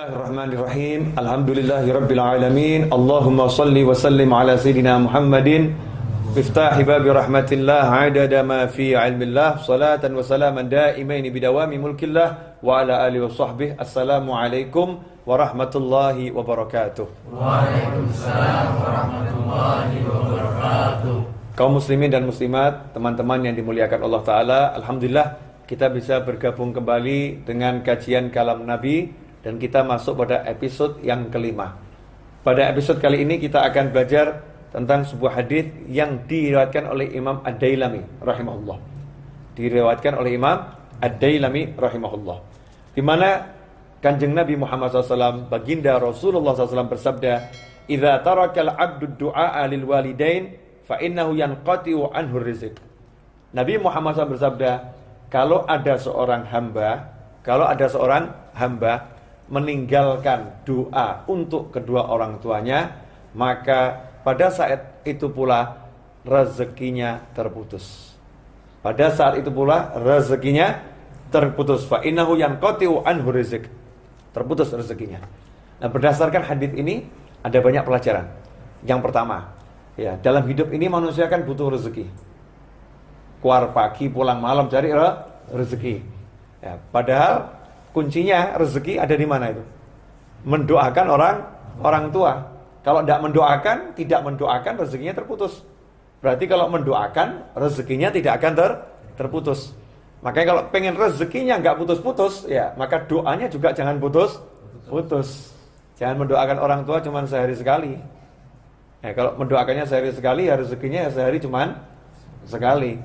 Bismillahirrahmanirrahim. Alhamdulillahirabbil alamin. Allahumma salli wa sallim ala sayidina Muhammadin. Miftahi babi rahmatillah adada ma fi ilmillah. Salatan wa salaman daimain bidawami mulkillah wa ala alihi wa sahbihi. Assalamualaikum warahmatullahi wabarakatuh Waalaikumsalam warahmatullahi wabarakatuh kaum muslimin dan muslimat teman-teman yang dimuliakan Allah Ta'ala Alhamdulillah kita bisa bergabung kembali dengan kajian kalam Nabi dan kita masuk pada episode yang kelima. Pada episode kali ini kita akan belajar tentang sebuah hadis yang diriwayatkan oleh Imam Ad-Dailami rahimahullah. Diriwayatkan oleh Imam Ad-Dailami rahimahullah. Di mana Kanjeng Nabi Muhammad SAW baginda Rasulullah SAW bersabda, "Idza tarakal 'abdu du'a lil walidain fa innahu yanqati'u anhu rizq." Nabi Muhammad SAW bersabda, kalau ada seorang hamba, kalau ada seorang hamba meninggalkan doa untuk kedua orang tuanya, maka pada saat itu pula rezekinya terputus. Pada saat itu pula rezekinya terputus. Fa innahu yanqati'u anhu. Terputus rezekinya. Nah, berdasarkan hadis ini ada banyak pelajaran. Yang pertama, ya, dalam hidup ini manusia kan butuh rezeki. Keluar pagi, pulang malam cari rezeki. Ya, padahal kuncinya rezeki ada di mana itu? Mendoakan orang orang tua. Kalau tidak mendoakan, tidak mendoakan rezekinya terputus. Berarti kalau mendoakan rezekinya tidak akan ter, terputus. Makanya kalau pengen rezekinya nggak putus-putus, ya maka doanya juga jangan putus putus. Jangan mendoakan orang tua cuma sehari sekali. Ya, kalau mendoakannya sehari sekali, ya rezekinya ya sehari cuma sekali.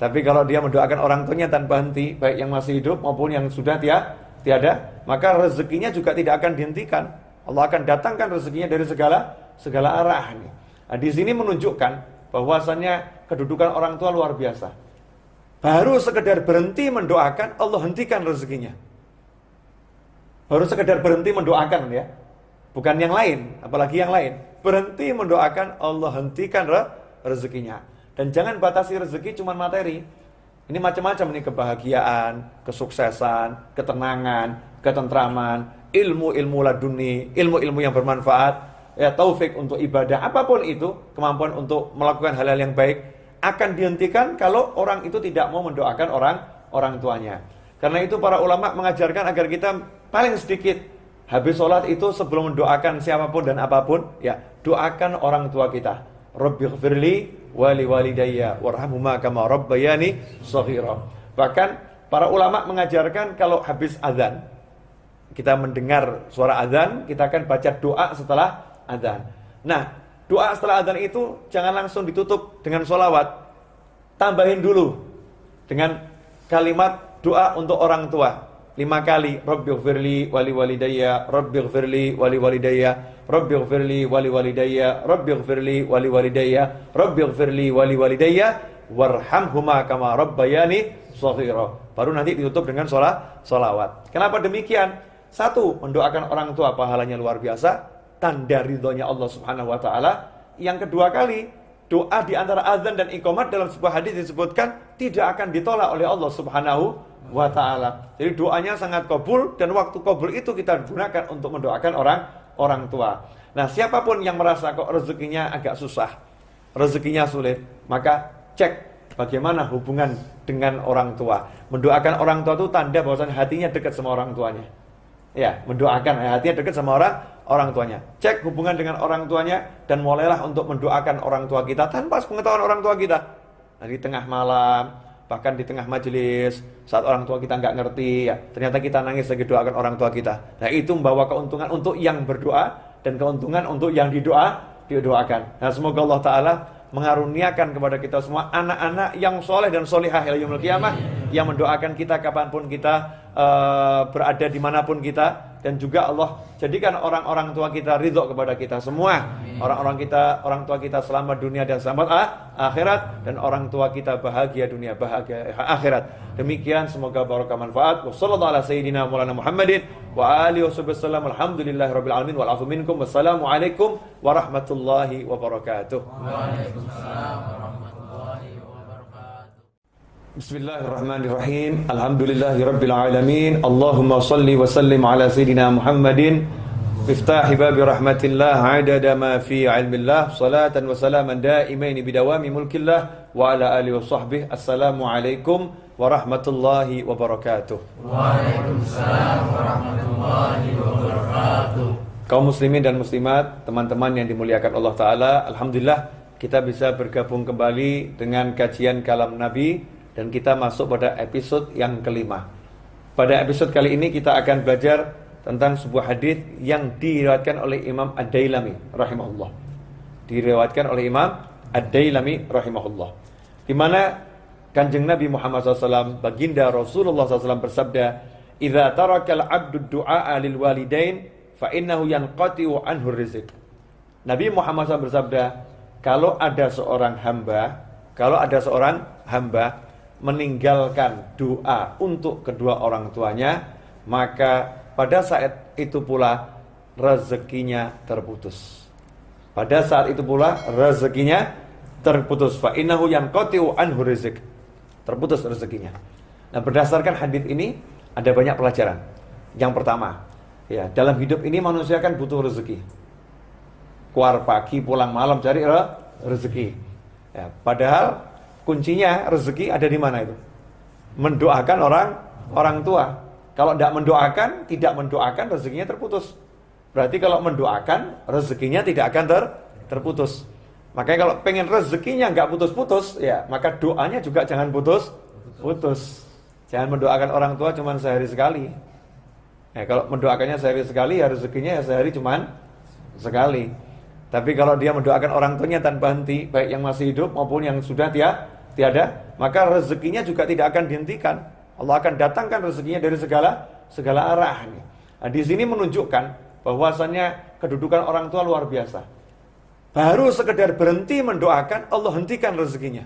Tapi kalau dia mendoakan orang tuanya tanpa henti, baik yang masih hidup maupun yang sudah tiada, tiada, maka rezekinya juga tidak akan dihentikan. Allah akan datangkan rezekinya dari segala segala arah. Nah, di sini menunjukkan bahwasannya kedudukan orang tua luar biasa. Baru sekedar berhenti mendoakan, Allah hentikan rezekinya. Baru sekedar berhenti mendoakan ya. Bukan yang lain, apalagi yang lain. Berhenti mendoakan, Allah hentikan re rezekinya. Dan jangan batasi rezeki cuma materi. Ini macam-macam nih kebahagiaan, kesuksesan, ketenangan, ketentraman, ilmu-ilmu laduni, ilmu-ilmu yang bermanfaat, ya taufik untuk ibadah, apa pun itu, kemampuan untuk melakukan hal-hal yang baik akan dihentikan kalau orang itu tidak mau mendoakan orang orang tuanya. Karena itu para ulama mengajarkan agar kita paling sedikit habis sholat itu sebelum mendoakan siapa pun dan apa pun, ya doakan orang tua kita. Rabbighfirli wali walidayya warhamhuma kama rabbayani shaghira. Bahkan para ulama mengajarkan kalau habis azan kita mendengar suara azan, kita akan baca doa setelah azan. Nah, doa setelah azan itu jangan langsung ditutup dengan sholawat. Tambahin dulu dengan kalimat doa untuk orang tua lima kali Rabbighfirli wali walidayya Rabbighfirli wali walidayya Rabbighfirli wali walidayya Rabbighfirli wali walidayya Rabbighfirli wali walidayya warhamhuma kama rabbayani shaghira baru nanti ditutup dengan sholat sholawat. Kenapa demikian? Satu mendoakan orang tua pahalanya luar biasa tanda ridhonya Allah Subhanahu wa taala. Yang kedua kali doa di antara azan dan iqamat dalam sebuah hadis disebutkan tidak akan ditolak oleh Allah Subhanahu wa taala. Jadi doanya sangat kabul dan waktu kabul itu kita gunakan untuk mendoakan orang orang tua. Nah, siapa pun yang merasa kok rezekinya agak susah, rezekinya sulit, maka cek bagaimana hubungan dengan orang tua. Mendoakan orang tua itu tanda bahwasanya hatinya dekat sama orang tuanya. Ya, mendoakan ya, hatinya dekat sama orang orang tuanya. Cek hubungan dengan orang tuanya dan mulailah untuk mendoakan orang tua kita tanpa pengetahuan orang tua kita. Nah, di tengah malam, bahkan di tengah majelis saat orang tua kita nggak ngerti ya ternyata kita nangis lagi doakan orang tua kita. Nah itu membawa keuntungan untuk yang berdoa dan keuntungan untuk yang didoa didoakan. Nah semoga Allah Taala mengaruniakan kepada kita semua anak-anak yang soleh dan solihah yang mendoakan kita kapan pun kita uh, berada di mana pun kita dan juga Allah jadikan orang-orang tua kita ridho kepada kita semua. Orang-orang kita orang tua kita selamat dunia dan selamat akhirat. Dan orang tua kita bahagia dunia bahagia akhirat. Demikian semoga barokah manfaat. Ala sayyidina maulana Muhammadin wa alihi wasallam. Alamin. Wal afu minkum. Wassalamualaikum warahmatullahi wabarakatuh. Waalaikumsalam Bismillahirrahmanirrahim. Alhamdulillahirabbil alamin. Allahumma salli wa sallim ala sayidina Muhammadin miftahi babi rahmatillah adada ma fi ilmillah salatan wa salaman daimain bidawami mulkillah wa ala alihi wa sahbihi. Assalamu alaikum warahmatullahi wabarakatuh. Waalaikumsalam warahmatullahi wabarakatuh. Kaum muslimin dan muslimat, teman-teman yang dimuliakan Allah taala, alhamdulillah kita bisa bergabung kembali dengan kajian kalam Nabi dan kita masuk pada episode yang kelima. Pada episode kali ini kita akan belajar tentang sebuah hadis yang diriwayatkan oleh Imam Ad-Dailami rahimahullah. Diriwayatkan oleh Imam Ad-Dailami rahimahullah. Di mana Kanjeng Nabi Muhammad SAW baginda Rasulullah SAW bersabda, "Idza tarakal 'abdu du'a lil walidain fa innahu yanqati'u anhu rizq." Nabi Muhammad SAW bersabda, kalau ada seorang hamba, kalau ada seorang hamba meninggalkan doa untuk kedua orang tuanya, maka pada saat itu pula rezekinya terputus. Pada saat itu pula rezekinya terputus. Fa innahu yanqati'u anhu rizq. Terputus rezekinya. Nah, berdasarkan hadis ini ada banyak pelajaran. Yang pertama, ya, dalam hidup ini manusia kan butuh rezeki. Keluar pagi, pulang malam cari rezeki. Ya, padahal kuncinya rezeki ada di mana itu? Mendoakan orang orang tua. Kalau tidak mendoakan, tidak mendoakan rezekinya terputus. Berarti kalau mendoakan rezekinya tidak akan ter, terputus. Makanya kalau pengen rezekinya nggak putus-putus, ya maka doanya juga jangan putus putus. Jangan mendoakan orang tua cuma sehari sekali. Ya, kalau mendoakannya sehari sekali, ya rezekinya ya sehari cuma sekali. Tapi kalau dia mendoakan orang tuanya tanpa henti, baik yang masih hidup maupun yang sudah dia tiada, maka rezekinya juga tidak akan dihentikan. Allah akan datangkan rezekinya dari segala segala arah. Nah, di sini menunjukkan bahwasannya kedudukan orang tua luar biasa. Baru sekedar berhenti mendoakan, Allah hentikan rezekinya.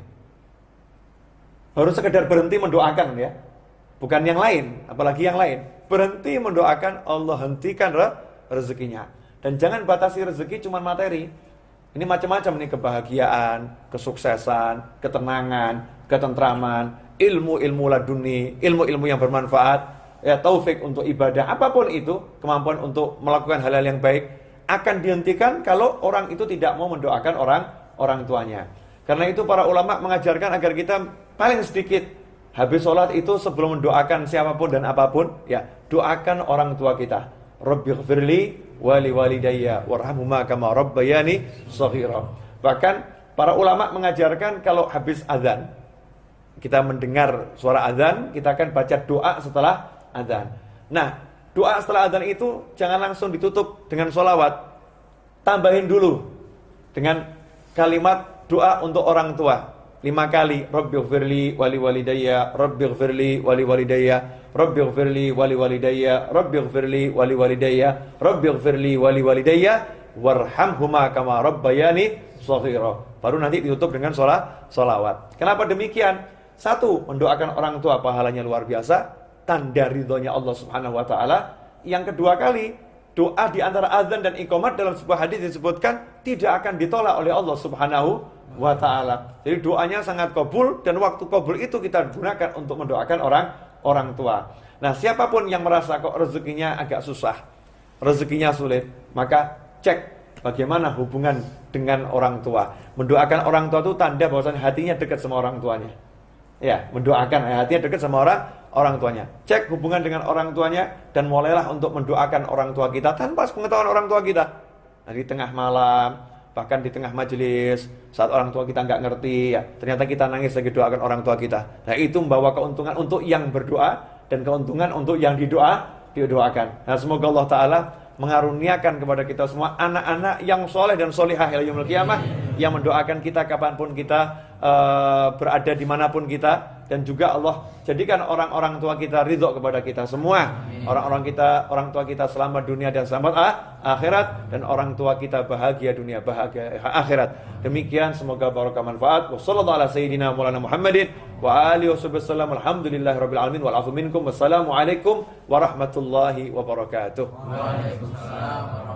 Baru sekedar berhenti mendoakan ya. Bukan yang lain, apalagi yang lain. Berhenti mendoakan, Allah hentikan re rezekinya. Dan jangan batasi rezeki cuma materi. Ini macam-macam nih kebahagiaan, kesuksesan, ketenangan, ketentraman, ilmu-ilmu laduni, ilmu-ilmu yang bermanfaat, ya taufik untuk ibadah, apa pun itu, kemampuan untuk melakukan hal-hal yang baik akan dihentikan kalau orang itu tidak mau mendoakan orang orang tuanya. Karena itu para ulama mengajarkan agar kita paling sedikit habis sholat itu sebelum mendoakan siapa pun dan apa pun, ya doakan orang tua kita. Rabbighfirli wali walidayya warhamhuma kama rabbayani shaghira. Bahkan para ulama mengajarkan kalau habis azan kita mendengar suara azan, kita akan baca doa setelah azan. Nah, doa setelah azan itu jangan langsung ditutup dengan sholawat. Tambahin dulu dengan kalimat doa untuk orang tua lima kali Rabbighfirli wali walidayya Rabbighfirli wali walidayya Rabbighfirli wali walidayya Rabbighfirli wali walidayya Rabbighfirli wali walidayya warhamhuma kama rabbayani shaghira baru nanti ditutup dengan sholat sholawat. Kenapa demikian? Satu mendoakan orang tua pahalanya luar biasa tanda ridhonya Allah Subhanahu wa taala. Yang kedua kali doa di antara azan dan iqamat dalam sebuah hadis disebutkan tidak akan ditolak oleh Allah Subhanahu wa taala. Jadi doanya sangat kabul dan waktu kabul itu kita gunakan untuk mendoakan orang orang tua. Nah, siapa pun yang merasa kok rezekinya agak susah, rezekinya sulit, maka cek bagaimana hubungan dengan orang tua. Mendoakan orang tua itu tanda bahwasanya hatinya dekat sama orang tuanya. Ya, mendoakan ya, hatinya dekat sama orang orang tuanya. Cek hubungan dengan orang tuanya dan mulailah untuk mendoakan orang tua kita tanpa pengetahuan orang tua kita. Nah, di tengah malam, bahkan di tengah majelis saat orang tua kita nggak ngerti ya ternyata kita nangis lagi doakan orang tua kita nah itu membawa keuntungan untuk yang berdoa dan keuntungan untuk yang didoa didoakan nah semoga Allah Taala mengaruniakan kepada kita semua anak-anak yang soleh dan kiamah yang mendoakan kita kapan pun kita uh, berada di mana pun kita dan juga Allah jadikan orang-orang tua kita ridho kepada kita semua. Orang-orang kita orang tua kita selamat dunia dan selamat ah, akhirat. Dan orang tua kita bahagia dunia bahagia akhirat. Demikian semoga barokah manfaat. Wassalamualaikum ala sayyidina maulana muhammadin wa alihi wasallam. Alhamdulillahi rabbil alamin. Wal afu minkum. Wassalamualaikum warahmatullahi wabarakatuh. Waalaikumsalam warahmatullahi wabarakatuh.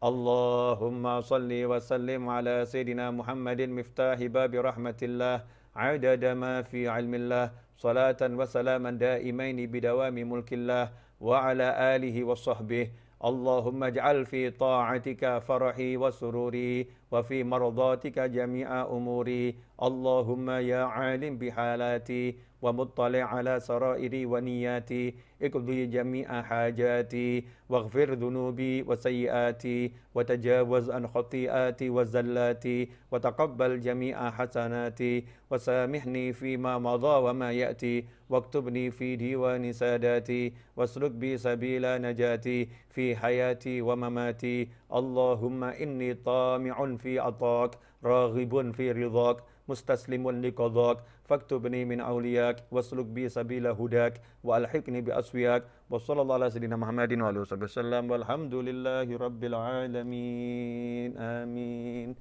اللهم صل وسلم على سيدنا محمد مفتاح باب رحمة الله عدد ما في علم الله صلاة وسلاما دائمين بدوام ملك الله وعلى آله وصحبه اللهم اجعل في طاعتك فرحي وسروري وفي مرضاتك جميع أموري اللهم يا عالم بحالاتي ومطلع على سرائري ونياتي اقضي جميع حاجاتي واغفر ذنوبي وسيئاتي وتجاوز عن خطيئاتي وزلاتي وتقبل جميع حسناتي وسامحني فيما مضى وما يأتي واكتبني في ديوان ساداتي واسلك بي سبيل نجاتي في حياتي ومماتي. اللهم إني طامع في عطاك راغب في رضاك mustaslimun liqadak faktubni min awliyak wasluk bi sabila hudak wa alhiqni bi aswiyak. Wa sallallahu ala sayyidina muhammadin wa alihi wasallam walhamdulillahi rabbil alamin. Amin.